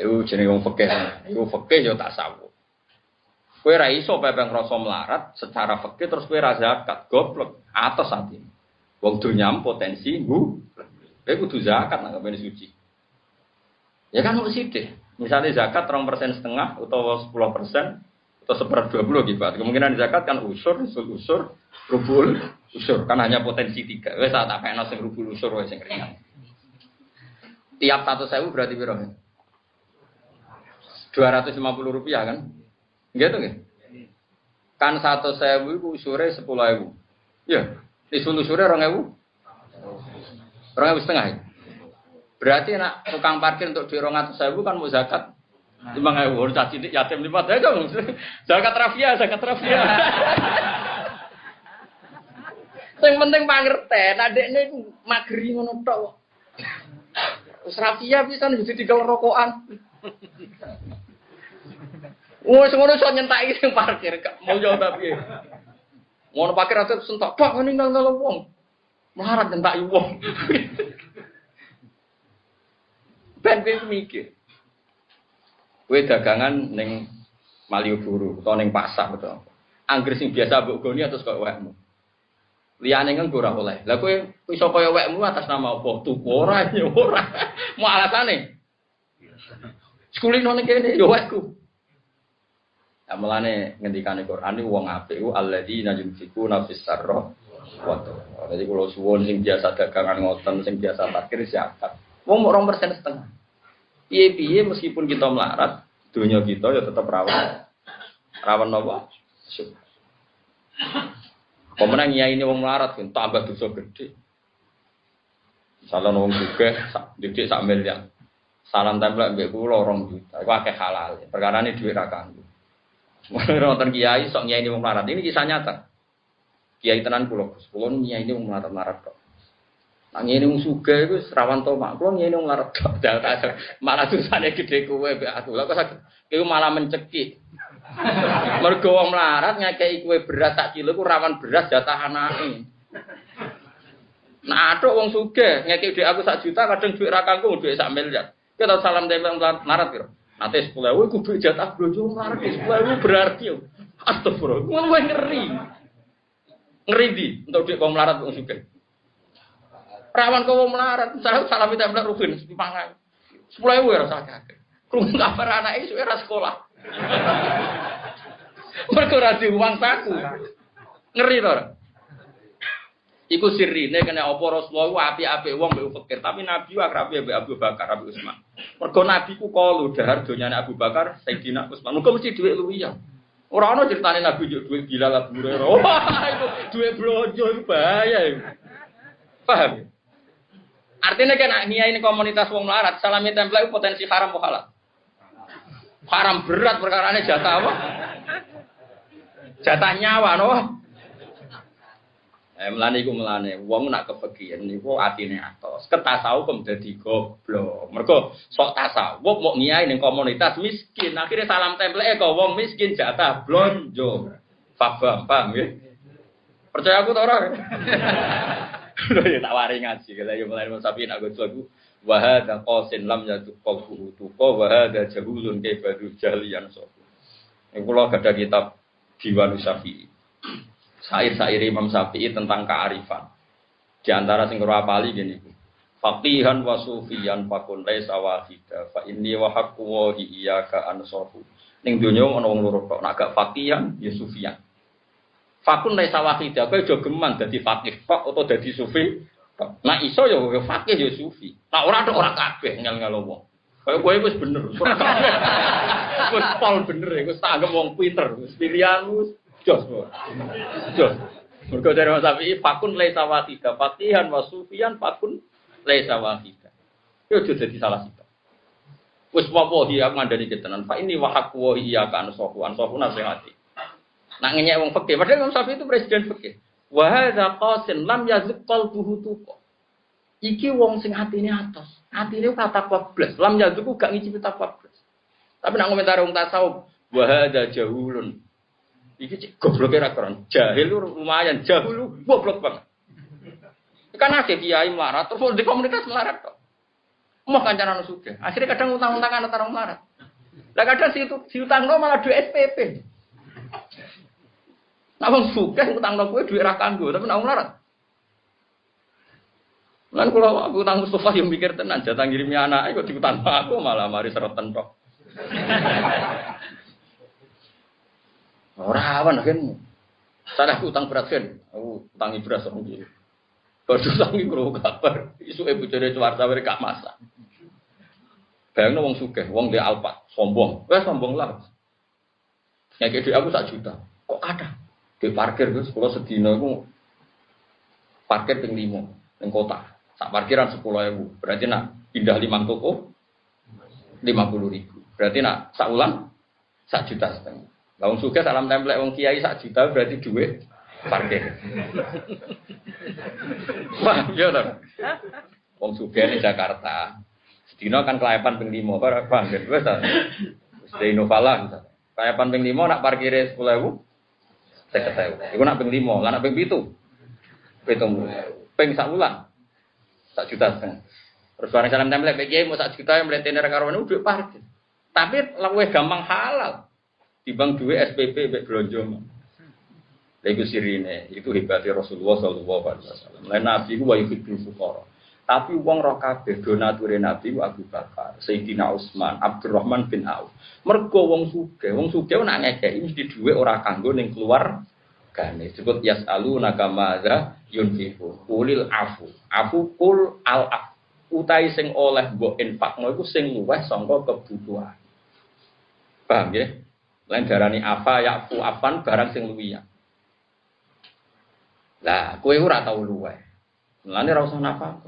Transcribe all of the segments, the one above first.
Ayo jenenge wong fikih. Iku fikih yo tasawuf. Kowe ra iso pepeng rasa melarat secara fikih terus kowe ra zakat, goblok. Atas ati. Wong dunyam potensi nggu. Kowe kudu zakat nang ngene suci. Ya kan mesti deh. Misalnya zakat rong persen setengah atau sepuluh persen atau seper dua puluh gitu. Kemungkinan zakat kan usur, usul usur, rubul, usur. Kan hanya potensi tiga. Wes saat apa yang rubul usur wes yang ringan. Tiap satu sewu berarti berapa? Dua ratus lima puluh rupiah kan? Gitu kan? Kan satu sewu itu usurnya sepuluh ribu. Ya, isul usurnya orang ribu. Orang ribu setengah ya? Berarti nak tukang parkir untuk di rongat sewu kan mau zakat lima ribu. Harus caci yatim lima ya dong. Zakat rafia, zakat rafia. Yang penting pangerten, adek ini magri ngono tok. Wis rafia bisa jadi tiga rokokan. Wong ngono iso nyentaki sing parkir, mau jauh tapi. Ngono parkir ate sentak, Pak ngene nang wong. Melarat nyentaki wong. Ben kowe mikir. Kowe dagangan ning Malioboro utawa ning pasar betul. Angger sing biasa mbok goni atus kok wekmu. Liyane kan ora oleh. Lah kowe iso kaya wekmu atas nama apa? Tuku ora ya ora. Mau alasane. Sekulino ning kene yo wekku. Ya mulane ngendikane Quran iki wong apik ku alladzina yunfikuna fis sarra wa Jadi kalau suwon sing biasa dagangan ngoten, sing biasa parkir siapa? Wong mau persen setengah. Piye piye meskipun kita melarat, dunia kita ya tetap rawan. Rawan apa? Pemenang ya ini wong melarat kan tambah dosa gede. Salah wong juga, didik sak miliar. Salam tempel mbek kula 2 juta. Iku akeh halal. Perkara ini duit ra kanggo. Wonten kiai sok nyai ini melarat. Ini kisah nyata. Kiai tenan kula, kula nyai ini wong melarat-melarat kok. Nah ngene wong sugih iku rawan to mak. Kulo ngene wong larat Malah susane gede kowe mbek aku. Lah kok sakit malah mencekik. Mergo wong melarat ngekeki kowe beras sak kilo ku rawan beras jatah anake. Nah, atuk wong sugih ngekeki dhuwit aku sak juta kadang dhuwit ra kanggo dhuwit sak miliar. Kita salam tempel melarat kira. Nanti sepuluh ewu, beli jatah blojo melarat sepuluh ewu berarti yo. Astagfirullah, gue ngeri. Ngeri di untuk dia kaum melarat wong sugih. Rawan kau melarat, saya salam minta benar rufin, dipangan. Sepuluh ewu ya rasa kakek. Kurung kabar anak itu era sekolah. Mereka uang saku. Ngeri tuh. Iku sirine kena apa Rasulullah ku api-api wong mbek fakir, tapi Nabi ku akrab mbek Abu Bakar, Abu Utsman. Mergo Nabi ku kalu dahar donyane Abu Bakar, Sayyidina Utsman. Muga mesti dhuwit luwiya. Ora ana critane Nabi yo dhuwit Bilal Abu Hurairah. Wah, itu dhuwit blojo itu bahaya itu. Paham? Artinya kan ini komunitas wong melarat, salami tempel potensi haram halal? Haram berat perkara ini jatah apa? Jatah nyawa, no? Eh, melani ku melani, wong nak kepegian niku atine atos. Kok dadi goblok. Mergo sok tasawuf mau ngiyai ning komunitas miskin, akhirnya salam temple kok wong miskin jatah blonjo. Paham, paham ya? Percaya aku ta ora? Lho ya tak wari ngaji, kala ya mulai sapi nak gojo aku. Wa hadza qasin lam yatu qalbu tuqa wa hadza jahulun kaifadu jahliyan so. Ini kula ada kitab Diwan Syafi'i. Sair-sair Imam Syafi'i tentang kearifan. Di antara sing apali gini. Faqihan wa sufiyan fakun laisa wahida fa inni wa haqqu wa iyyaka ansahu. Ning donya ana wong loro tok, nek gak faqihan ya sufiyan. Fakun laisa wahida, kowe aja geman dadi faqih tok utawa dadi sufi. Nah iso ya faqih ya sufi. Nah ora tok ora kabeh ngel-ngel wong. Kaya kowe wis bener. Wis pol bener, wis tak anggap wong pinter, wis pilihan wis jos. Jos. Mergo dari Mas Sapi, fakun laisa wahida, faqihan wa sufiyan fakun laisa wahida. Yo aja dadi salah satu. Wis wawahi aku ngandani ketenan. Fa ini wahak wa iya kan sohu an sohu nasihati. Nak ngenyek wong fikih. Padahal Imam Syafi'i itu presiden fikih. Wa hadza qasin lam yazq qalbuhu tuqa. Iki wong sing atas. Atine kata blas. Lam yazq gak ngicipi blas. Tapi nak komentar wong tasawuf, wa hadza jahulun. Iki cek gobloke ra keren. Jahil lumayan, jahul goblok banget. Kan ada kiai melarat terus di komunitas melarat kok. Mau kancanan suka. Akhirnya kadang utang-utangan antara orang melarat. Lah kadang si, si utang lo malah duit SPP. Nah, wong suka utang lo gue duit rakanggo, tapi nang melarat. Lan kalau aku utang Mustafa yang mikir tenan, jatah ngirimnya anak, kok diutang aku malah mari serotan tok. Ora awan kan. Sana utang berat kan. Aku utangi beras orang gitu. Kalau utangi kro kabar, isu ibu jadi cuarta mereka masak. Bayangno wong sugih, wong dia alpat, sombong. Wes sombong lah. Yang kayak aku sak juta. Kok ada? Di parkir terus kalau sedina aku parkir ping limo ning kota. Sak parkiran sepuluh ribu. Berarti nak pindah lima toko lima puluh ribu. Berarti nak sak ulang sak juta setengah. Wong suka salam template wong kiai sak juta berarti duit parkir. Wah, ya dong. Wong suka di Jakarta. Sedino kan kelayapan ping limo, paham kan? Wes ta. Wis misalnya. Kelayapan ping limo nak parkire 10.000 50.000. Iku nak ping limo, lah nak ping 7. Pitung ping sak wulan. Sak juta setengah. Terus barang salam template kiai mau sak juta yang melihat karo duit parkir. Tapi luwih gampang halal. Timbang duit SPP mbek blonjo. Lha sirine, itu hebatnya Rasulullah sallallahu alaihi wasallam. Lain nabi ku wa yuhibbul fuqara. Tapi wong roh kabeh donature nabi ku Abu Bakar, Sayyidina Utsman, Abdurrahman bin Auf. Mergo wong sugih, wong sugih nak ngekeki mesti dhuwit ora kanggo ning keluar gane. Disebut yasalu nakamaza yunfiqu. Ulil afu. Afu kul al af. Utai sing oleh mbok infakno iku sing luweh sangka kebutuhan. Paham ya? Lain darani apa yakfu afan barang sing luwiya. Lah, kowe ora tau luwe. Mulane ora usah nafkah.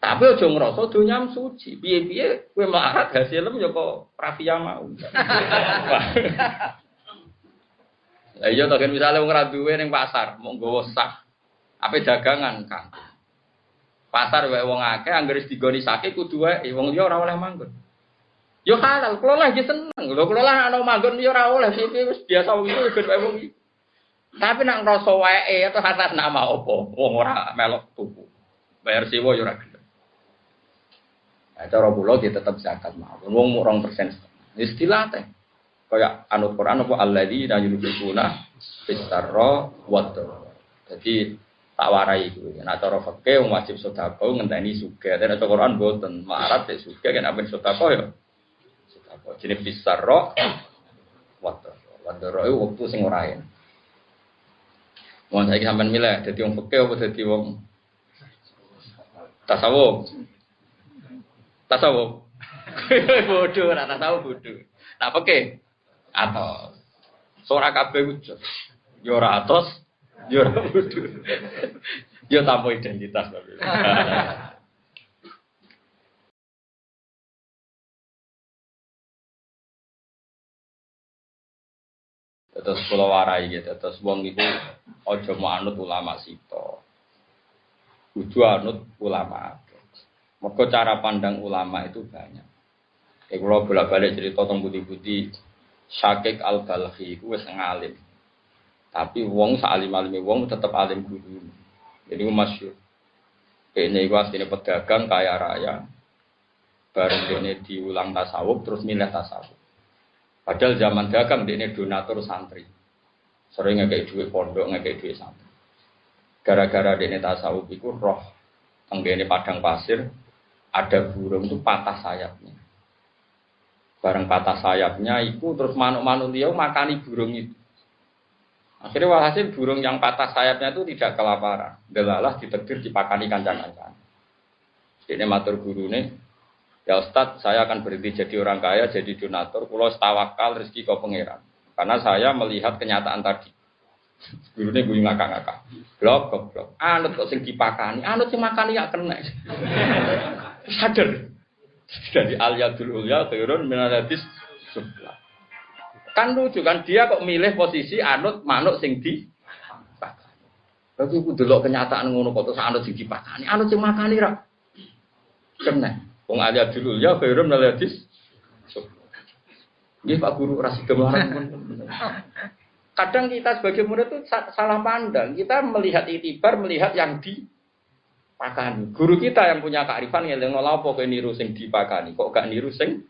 Tapi aja ngrasa donya suci. Piye-piye kowe melarat hasilem ya kok rafia mau. Lah iya to kan misale wong ora duwe pasar, mau nggawa. Apa dagangan, Kang? Pasar wae wong akeh anggere digoni sake kudu wae wong liya ora oleh manggon. Yo halal, kelola iki seneng. Lho kelola ana manggon yo ora oleh sih biasa wong itu ben wong. Tapi nak ngrasa wae atau atas nama opo, wong ora melok tuku. Bayar sewa yo ora gelem. Nah, cara dia tetep zakat mawon. Wong mung 2%. Istilah teh. Kaya anut Quran apa alladzina yunfiquna fisarra wa Jadi tak warai itu. Nah cara fikih wajib sedekah ngenteni sugih. Nek cara Quran boten marat sik sugih kan apa sedekah ya. Roh, wadah. Wadah roh itu waktu sing ora ya. Mau saya sampean milih, jadi wong peke apa jadi wong tasawuf? Tasawuf. bodoh, ora tasawuf bodoh. Nah peke atau suara kabeh wujud. Yo ora atos, yo ora bodoh. Yo tanpa identitas. Pulau warai gitu, terus wong itu ojo mau anut ulama sito, kudu anut ulama. Mereka cara pandang ulama itu banyak. Kayak kalau bolak balik cerita tentang budi-budi, Syakik al balhi itu wes ngalim. Tapi wong salim alim wong tetap alim guru. Jadi masyur. Kayaknya gue aslinya pedagang kaya raya. Bareng ini diulang tasawuf terus milih tasawuf. Padahal zaman dagang ini donatur santri. Sering ngekei duit pondok, ngekei duit santri. Gara-gara ini tasawuf itu roh tenggene padang pasir ada burung itu patah sayapnya. Bareng patah sayapnya itu terus manuk-manuk dia makani burung itu. Akhirnya walhasil burung yang patah sayapnya itu tidak kelaparan. Delalah ditegur dipakani kancang-kancang. Ini matur guru nih, Ya Ustadz, saya akan berhenti jadi orang kaya, jadi donatur, pulau tawakal rezeki kau pangeran. Karena saya melihat kenyataan tadi. Guru ini gue ngakak-ngakak. Blok, blok. Anut kok sing dipakani, anut sing makani ya kena. Sadar. Dari aliyadul ulya turun minadis sebelah. Kan lucu kan dia kok milih posisi anut manuk sing di Tapi aku dulu kenyataan ngono kok terus anut sing dipakani, anut sing makani ra. Kena. Wong dulu ya khairum nal Ini Pak Guru rasi. Kadang kita sebagai murid itu salah pandang. Kita melihat itibar, melihat yang di pakani. Guru kita yang punya kearifan ngeling lha apa kowe niru sing dipakani, kok gak niru sing